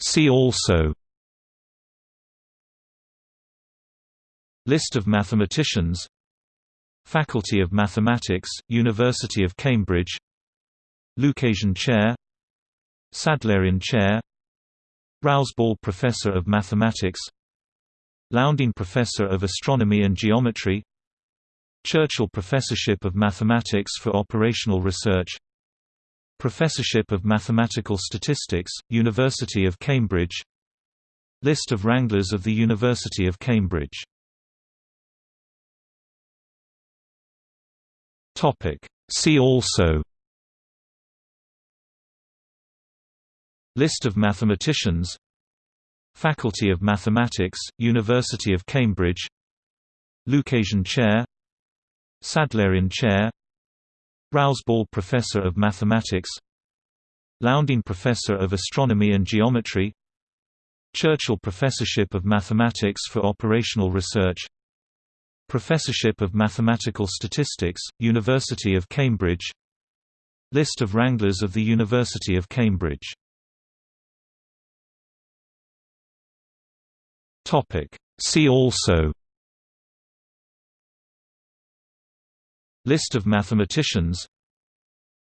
See also List of mathematicians Faculty of Mathematics, University of Cambridge Lucasian Chair Sadleirian Chair Rouse Ball Professor of Mathematics Lowndean Professor of Astronomy and Geometry Churchill Professorship of Mathematics for Operational Research Professorship of Mathematical Statistics, University of Cambridge. List of Wranglers of the University of Cambridge. See also. List of mathematicians. Faculty of Mathematics, University of Cambridge. Lucasian Chair. Sadleirian Chair Rouse Ball Professor of Mathematics Lowndean Professor of Astronomy and Geometry Churchill Professorship of Mathematics for Operational Research Professorship of Mathematical Statistics, University of Cambridge List of Wranglers of the University of Cambridge. See also List of mathematicians.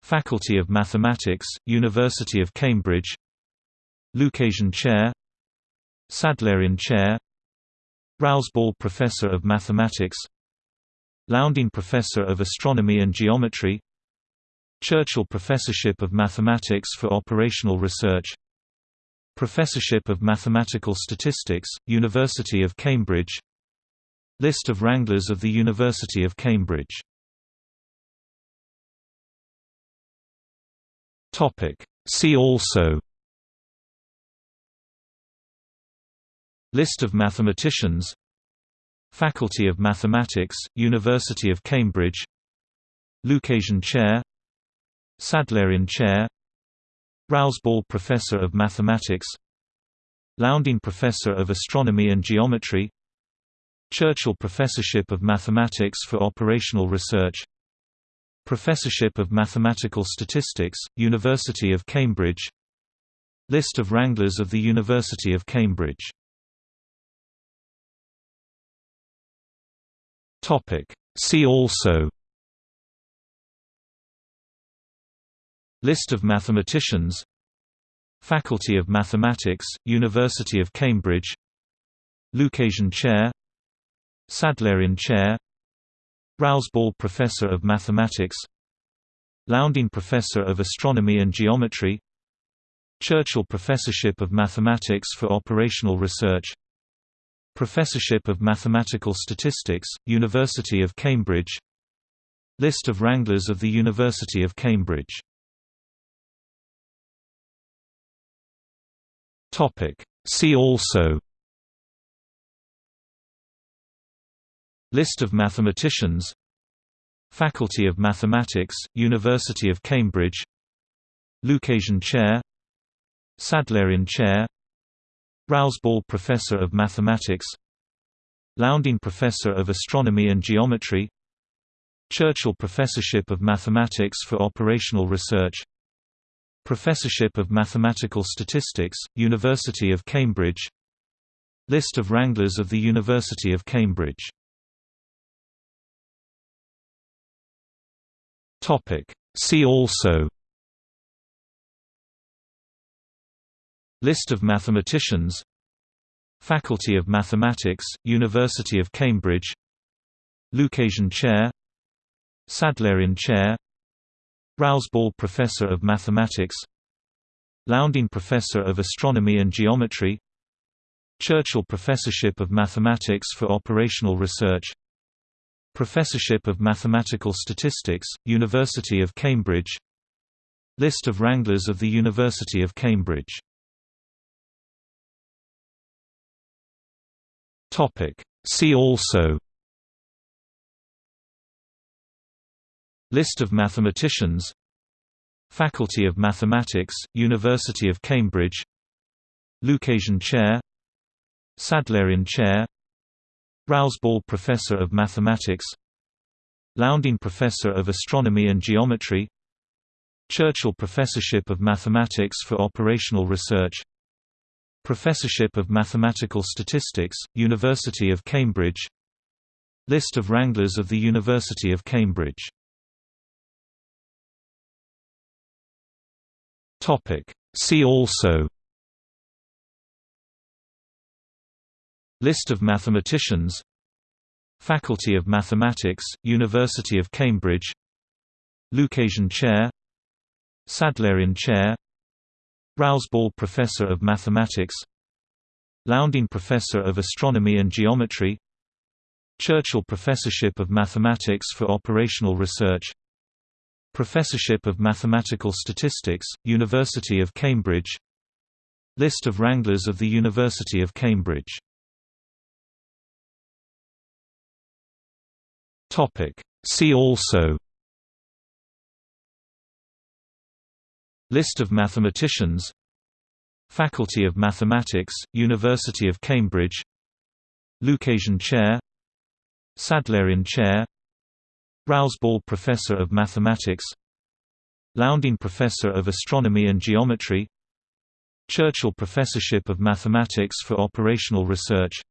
Faculty of Mathematics, University of Cambridge. Lucasian Chair. Sadleirian Chair. Rouse Ball Professor of Mathematics. Lowndean Professor of Astronomy and Geometry. Churchill Professorship of Mathematics for Operational Research. Professorship of Mathematical Statistics, University of Cambridge. List of Wranglers of the University of Cambridge See also. List of mathematicians. Faculty of Mathematics, University of Cambridge. Lucasian Chair. Sadleirian Chair. Rouse Ball Professor of Mathematics. Lowndean Professor of Astronomy and Geometry. Churchill Professorship of Mathematics for Operational Research Professorship of Mathematical Statistics, University of Cambridge. List of Wranglers of the University of Cambridge. Topic. See also. List of mathematicians. Faculty of Mathematics, University of Cambridge. Lucasian Chair. Sadleirian Chair Rouse Ball Professor of Mathematics. Lowndean Professor of Astronomy and Geometry. Churchill Professorship of Mathematics for Operational Research. Professorship of Mathematical Statistics, University of Cambridge. List of Wranglers of the University of Cambridge. See also List of mathematicians. Faculty of Mathematics, University of Cambridge. Lucasian Chair. Sadleirian Chair. Rouse Ball Professor of Mathematics. Lowndean Professor of Astronomy and Geometry. Churchill Professorship of Mathematics for Operational Research. Professorship of Mathematical Statistics, University of Cambridge. List of Wranglers of the University of Cambridge See also. List of mathematicians. Faculty of Mathematics, University of Cambridge. Lucasian Chair. Sadleirian Chair. Rouse Ball Professor of Mathematics. Lowndean Professor of Astronomy and Geometry. Churchill Professorship of Mathematics for Operational Research Professorship of Mathematical Statistics, University of Cambridge. List of Wranglers of the University of Cambridge. See also. List of mathematicians. Faculty of Mathematics, University of Cambridge. Lucasian Chair. Sadleirian Chair Rouse Ball Professor of Mathematics. Lowndean Professor of Astronomy and Geometry. Churchill Professorship of Mathematics for Operational Research. Professorship of Mathematical Statistics, University of Cambridge. List of Wranglers of the University of Cambridge. See also List of mathematicians. Faculty of Mathematics, University of Cambridge. Lucasian Chair. Sadleirian Chair. Rouse Ball Professor of Mathematics. Lowndean Professor of Astronomy and Geometry. Churchill Professorship of Mathematics for Operational Research. Professorship of Mathematical Statistics, University of Cambridge. List of Wranglers of the University of Cambridge See also List of mathematicians Faculty of Mathematics, University of Cambridge Lucasian Chair Sadleirian Chair Rouse Ball Professor of Mathematics Lowndean Professor of Astronomy and Geometry Churchill Professorship of Mathematics for Operational Research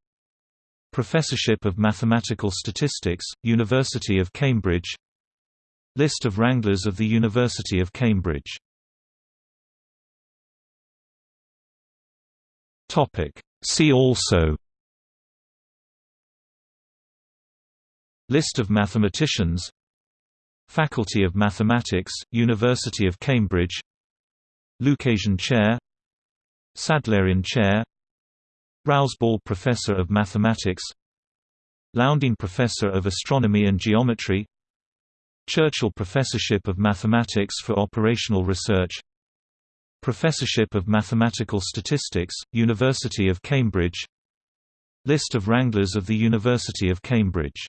Professorship of Mathematical Statistics, University of Cambridge. List of Wranglers of the University of Cambridge. See also. List of mathematicians. Faculty of Mathematics, University of Cambridge. Lucasian Chair. Sadleirian Chair Rouse Ball Professor of Mathematics Lowndean Professor of Astronomy and Geometry Churchill Professorship of Mathematics for Operational Research Professorship of Mathematical Statistics, University of Cambridge List of Wranglers of the University of Cambridge